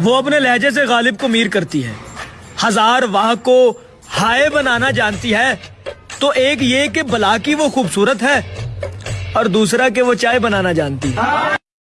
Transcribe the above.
वो अपने लहजे से गालिब को मीर करती है। हज़ार वाह को हाय बनाना जानती है तो एक ये कि बला की वो खूबसूरत है और दूसरा कि वो चाय बनाना जानती है।